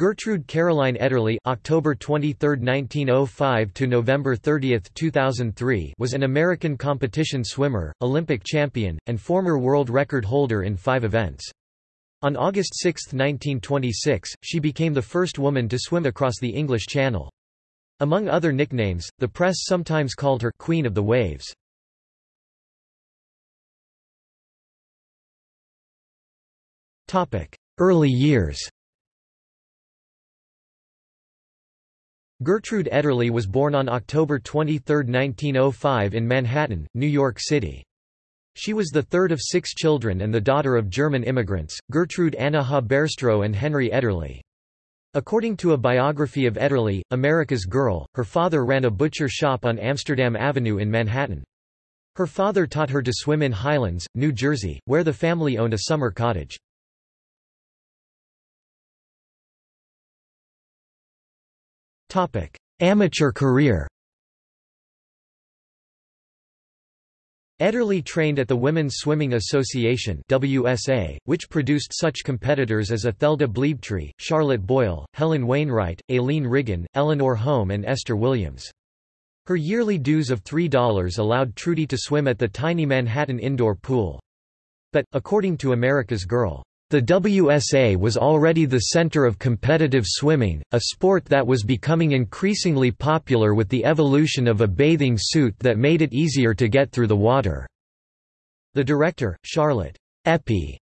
Gertrude Caroline Ederle October 23, 1905 to November 30, 2003 was an American competition swimmer, Olympic champion, and former world record holder in five events. On August 6, 1926, she became the first woman to swim across the English Channel. Among other nicknames, the press sometimes called her Queen of the Waves. Early years Gertrude Ederle was born on October 23, 1905 in Manhattan, New York City. She was the third of six children and the daughter of German immigrants, Gertrude Anna Haberstroh and Henry Ederle. According to a biography of Ederle, America's Girl, her father ran a butcher shop on Amsterdam Avenue in Manhattan. Her father taught her to swim in Highlands, New Jersey, where the family owned a summer cottage. Topic: Amateur career. Ederle trained at the Women's Swimming Association WSA, which produced such competitors as Ethelda Bleibtrey, Charlotte Boyle, Helen Wainwright, Aileen Riggin, Eleanor Holm and Esther Williams. Her yearly dues of $3 allowed Trudy to swim at the tiny Manhattan indoor pool. But, according to America's Girl, the WSA was already the center of competitive swimming, a sport that was becoming increasingly popular with the evolution of a bathing suit that made it easier to get through the water. The director, Charlotte Eppie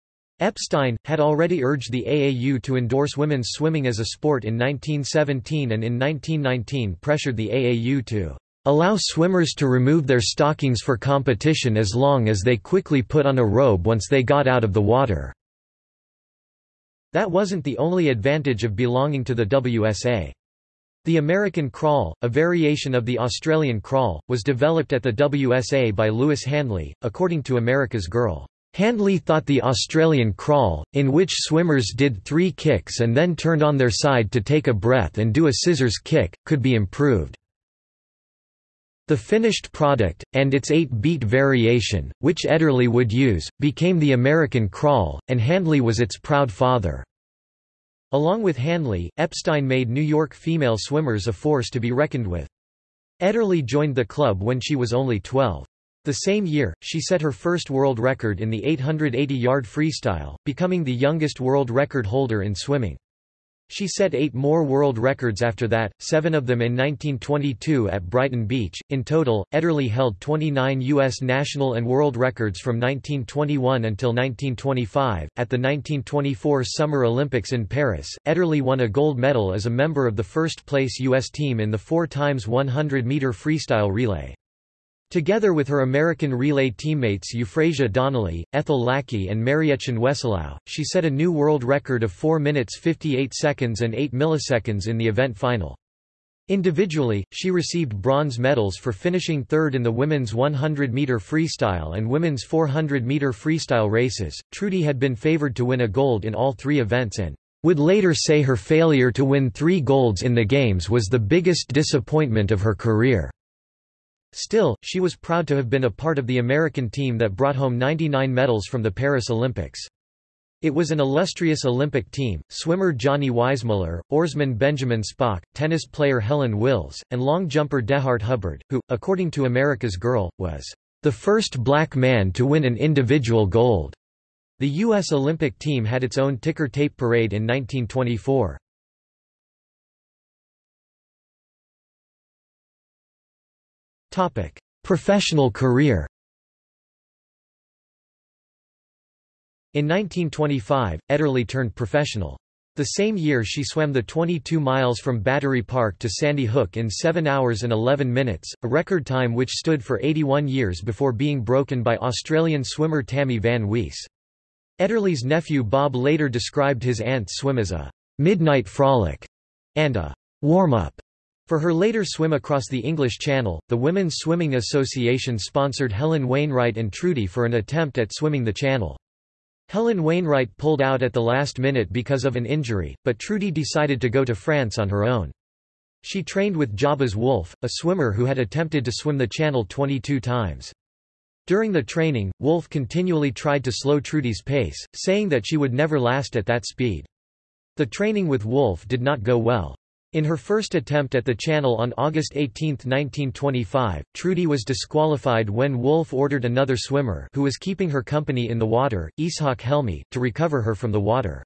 Epstein, had already urged the AAU to endorse women's swimming as a sport in 1917 and in 1919 pressured the AAU to allow swimmers to remove their stockings for competition as long as they quickly put on a robe once they got out of the water. That wasn't the only advantage of belonging to the WSA. The American crawl, a variation of the Australian crawl, was developed at the WSA by Louis Handley, according to America's Girl. Handley thought the Australian crawl, in which swimmers did three kicks and then turned on their side to take a breath and do a scissors kick, could be improved. The finished product, and its eight-beat variation, which Ederle would use, became the American crawl, and Handley was its proud father. Along with Handley, Epstein made New York female swimmers a force to be reckoned with. Ederle joined the club when she was only 12. The same year, she set her first world record in the 880-yard freestyle, becoming the youngest world record holder in swimming. She set eight more world records after that, seven of them in 1922 at Brighton Beach. In total, Ederle held 29 U.S. national and world records from 1921 until 1925. At the 1924 Summer Olympics in Paris, Ederle won a gold medal as a member of the first place U.S. team in the 4 x 100 meter freestyle relay. Together with her American relay teammates Euphrasia Donnelly, Ethel Lackey and Mariechen Wehselau, she set a new world record of 4 minutes 58 seconds and 8 milliseconds in the event final. Individually, she received bronze medals for finishing third in the women's 100-meter freestyle and women's 400-meter freestyle races. Trudy had been favored to win a gold in all three events and would later say her failure to win three golds in the Games was the biggest disappointment of her career. Still, she was proud to have been a part of the American team that brought home 99 medals from the Paris Olympics. It was an illustrious Olympic team, swimmer Johnny Weissmuller, oarsman Benjamin Spock, tennis player Helen Wills, and long jumper Dehart Hubbard, who, according to America's Girl, was the first black man to win an individual gold. The U.S. Olympic team had its own ticker tape parade in 1924. Professional career In 1925, Ederle turned professional. The same year she swam the 22 miles from Battery Park to Sandy Hook in 7 hours and 11 minutes, a record time which stood for 81 years before being broken by Australian swimmer Tammy Van Wisse. Ederle's nephew Bob later described his aunt's swim as a midnight frolic and a warm-up for her later swim across the English Channel, the Women's Swimming Association sponsored Helen Wainwright and Trudy for an attempt at swimming the channel. Helen Wainwright pulled out at the last minute because of an injury, but Trudy decided to go to France on her own. She trained with Jabez Wolffe, a swimmer who had attempted to swim the channel 22 times. During the training, Wolffe continually tried to slow Trudy's pace, saying that she would never last at that speed. The training with Wolffe did not go well. In her first attempt at the channel on August 18, 1925, Trudy was disqualified when Wolffe ordered another swimmer who was keeping her company in the water, Ishak Helmy, to recover her from the water.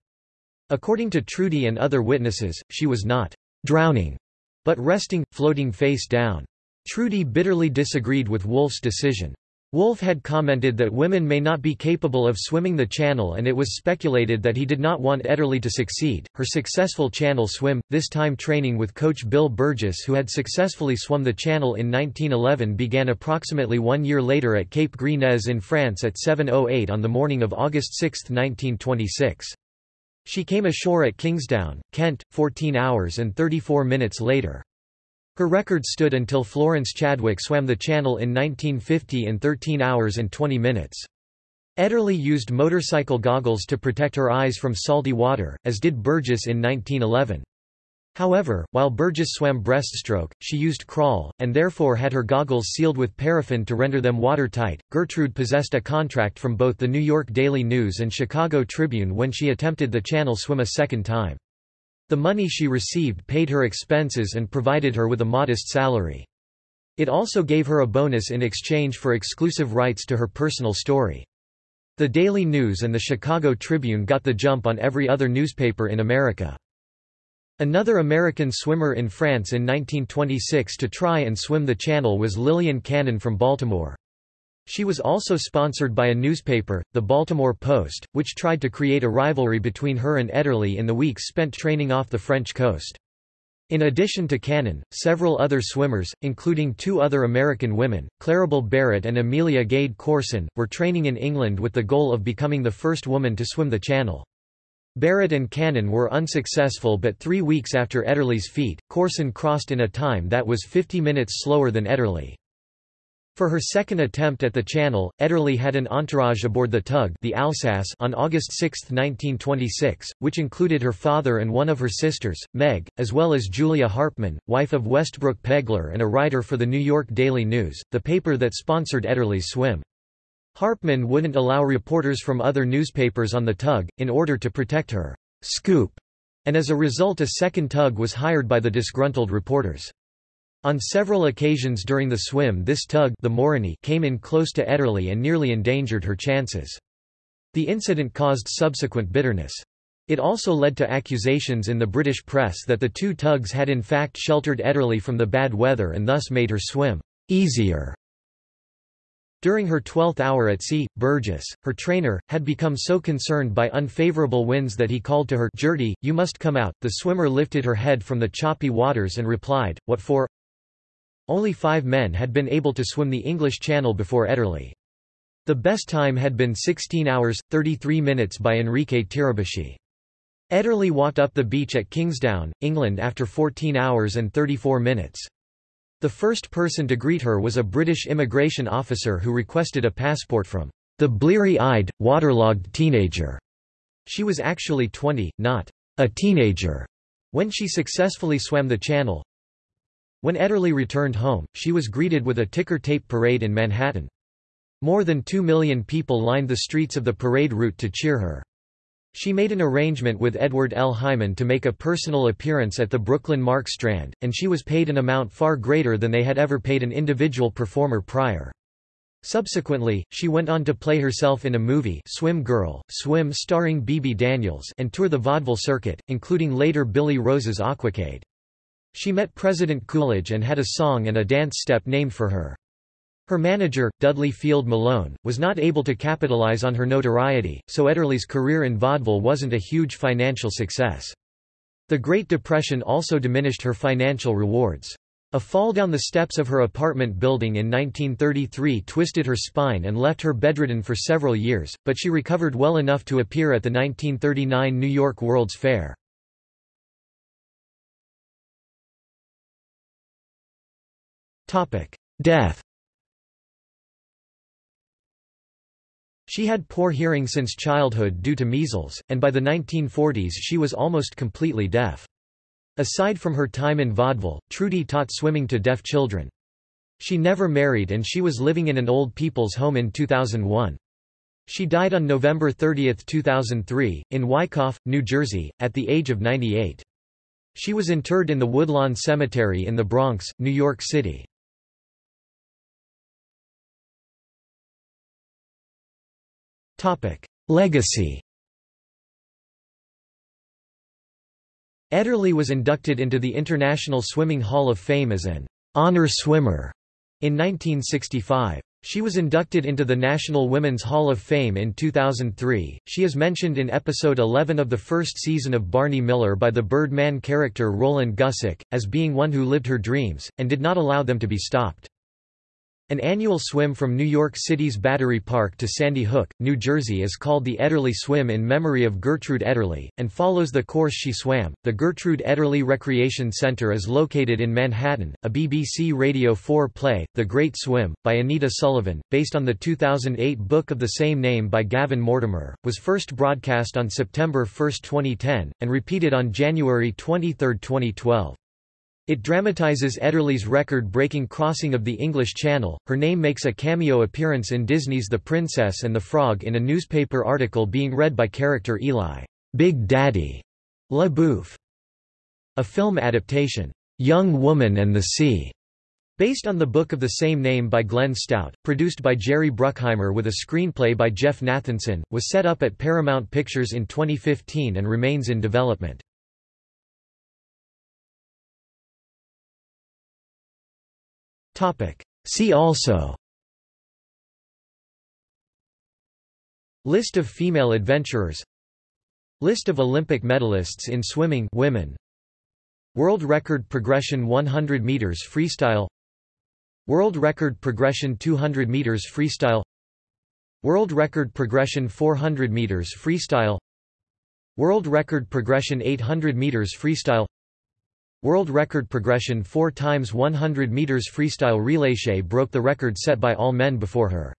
According to Trudy and other witnesses, she was not drowning, but resting, floating face down. Trudy bitterly disagreed with Wolffe's decision. Wolffe had commented that women may not be capable of swimming the channel and it was speculated that he did not want Ederle to succeed. Her successful channel swim, this time training with coach Bill Burgess who had successfully swum the channel in 1911 began approximately one year later at Cape Gris-Nez in France at 7.08 on the morning of August 6, 1926. She came ashore at Kingsdown, Kent, 14 hours and 34 minutes later. Her record stood until Florence Chadwick swam the channel in 1950 in 13 hours and 20 minutes. Ederle used motorcycle goggles to protect her eyes from salty water, as did Burgess in 1911. However, while Burgess swam breaststroke, she used crawl, and therefore had her goggles sealed with paraffin to render them watertight. Gertrude possessed a contract from both the New York Daily News and Chicago Tribune when she attempted the channel swim a second time. The money she received paid her expenses and provided her with a modest salary. It also gave her a bonus in exchange for exclusive rights to her personal story. The Daily News and the Chicago Tribune got the jump on every other newspaper in America. Another American swimmer in France in 1926 to try and swim the channel was Lillian Cannon from Baltimore. She was also sponsored by a newspaper, the Baltimore Post, which tried to create a rivalry between her and Ederle in the weeks spent training off the French coast. In addition to Cannon, several other swimmers, including two other American women, Clarabelle Barrett and Amelia Gade Corson, were training in England with the goal of becoming the first woman to swim the channel. Barrett and Cannon were unsuccessful but three weeks after Ederle's feat, Corson crossed in a time that was 50 minutes slower than Ederle. For her second attempt at the channel, Ederle had an entourage aboard the tug the Alsace on August 6, 1926, which included her father and one of her sisters, Meg, as well as Julia Harpman, wife of Westbrook Pegler and a writer for the New York Daily News, the paper that sponsored Ederle's swim. Harpman wouldn't allow reporters from other newspapers on the tug, in order to protect her scoop, and as a result a second tug was hired by the disgruntled reporters. On several occasions during the swim this tug the Morony came in close to Ederle and nearly endangered her chances. The incident caused subsequent bitterness. It also led to accusations in the British press that the two tugs had in fact sheltered Ederle from the bad weather and thus made her swim easier. During her twelfth hour at sea, Burgess, her trainer, had become so concerned by unfavorable winds that he called to her Gertie, you must come out. The swimmer lifted her head from the choppy waters and replied, What for? Only five men had been able to swim the English Channel before Ederle. The best time had been 16 hours, 33 minutes by Enrique Tirabocchi. Ederle walked up the beach at Kingsdown, England after 14 hours and 34 minutes. The first person to greet her was a British immigration officer who requested a passport from the bleary-eyed, waterlogged teenager. She was actually 20, not a teenager, when she successfully swam the channel, when Ederle returned home, she was greeted with a ticker tape parade in Manhattan. More than two million people lined the streets of the parade route to cheer her. She made an arrangement with Edward L. Hyman to make a personal appearance at the Brooklyn Mark Strand, and she was paid an amount far greater than they had ever paid an individual performer prior. Subsequently, she went on to play herself in a movie Swim Girl, Swim starring Bebe Daniels and tour the vaudeville circuit, including later Billy Rose's Aquacade. She met President Coolidge and had a song and a dance step named for her. Her manager, Dudley Field Malone, was not able to capitalize on her notoriety, so Ederle's career in vaudeville wasn't a huge financial success. The Great Depression also diminished her financial rewards. A fall down the steps of her apartment building in 1933 twisted her spine and left her bedridden for several years, but she recovered well enough to appear at the 1939 New York World's Fair. Death She had poor hearing since childhood due to measles, and by the 1940s she was almost completely deaf. Aside from her time in vaudeville, Trudy taught swimming to deaf children. She never married and she was living in an old people's home in 2001. She died on November 30, 2003, in Wyckoff, New Jersey, at the age of 98. She was interred in the Woodlawn Cemetery in the Bronx, New York City. Legacy Ederle was inducted into the International Swimming Hall of Fame as an honor swimmer in 1965. She was inducted into the National Women's Hall of Fame in 2003. She is mentioned in episode 11 of the first season of Barney Miller by the Birdman character Roland Gussick, as being one who lived her dreams, and did not allow them to be stopped. An annual swim from New York City's Battery Park to Sandy Hook, New Jersey is called the Ederle Swim in memory of Gertrude Ederle, and follows the course she swam. The Gertrude Ederle Recreation Center is located in Manhattan. A BBC Radio 4 play, The Great Swim, by Anita Sullivan, based on the 2008 book of the same name by Gavin Mortimer, was first broadcast on September 1, 2010, and repeated on January 23, 2012. It dramatizes Ederle's record-breaking crossing of the English Channel. Her name makes a cameo appearance in Disney's The Princess and the Frog in a newspaper article being read by character Eli, Big Daddy La Bouff. A film adaptation, Young Woman and the Sea, based on the book of the same name by Glenn Stout, produced by Jerry Bruckheimer with a screenplay by Jeff Nathanson, was set up at Paramount Pictures in 2015 and remains in development. See also. List of female adventurers. List of Olympic medalists in swimming women. World record progression 100 meters freestyle. World record progression 200 meters freestyle. World record progression 400 meters freestyle. World record progression 800 meters freestyle World record progression 4 times 100 meters freestyle relay. Shea broke the record set by all men before her.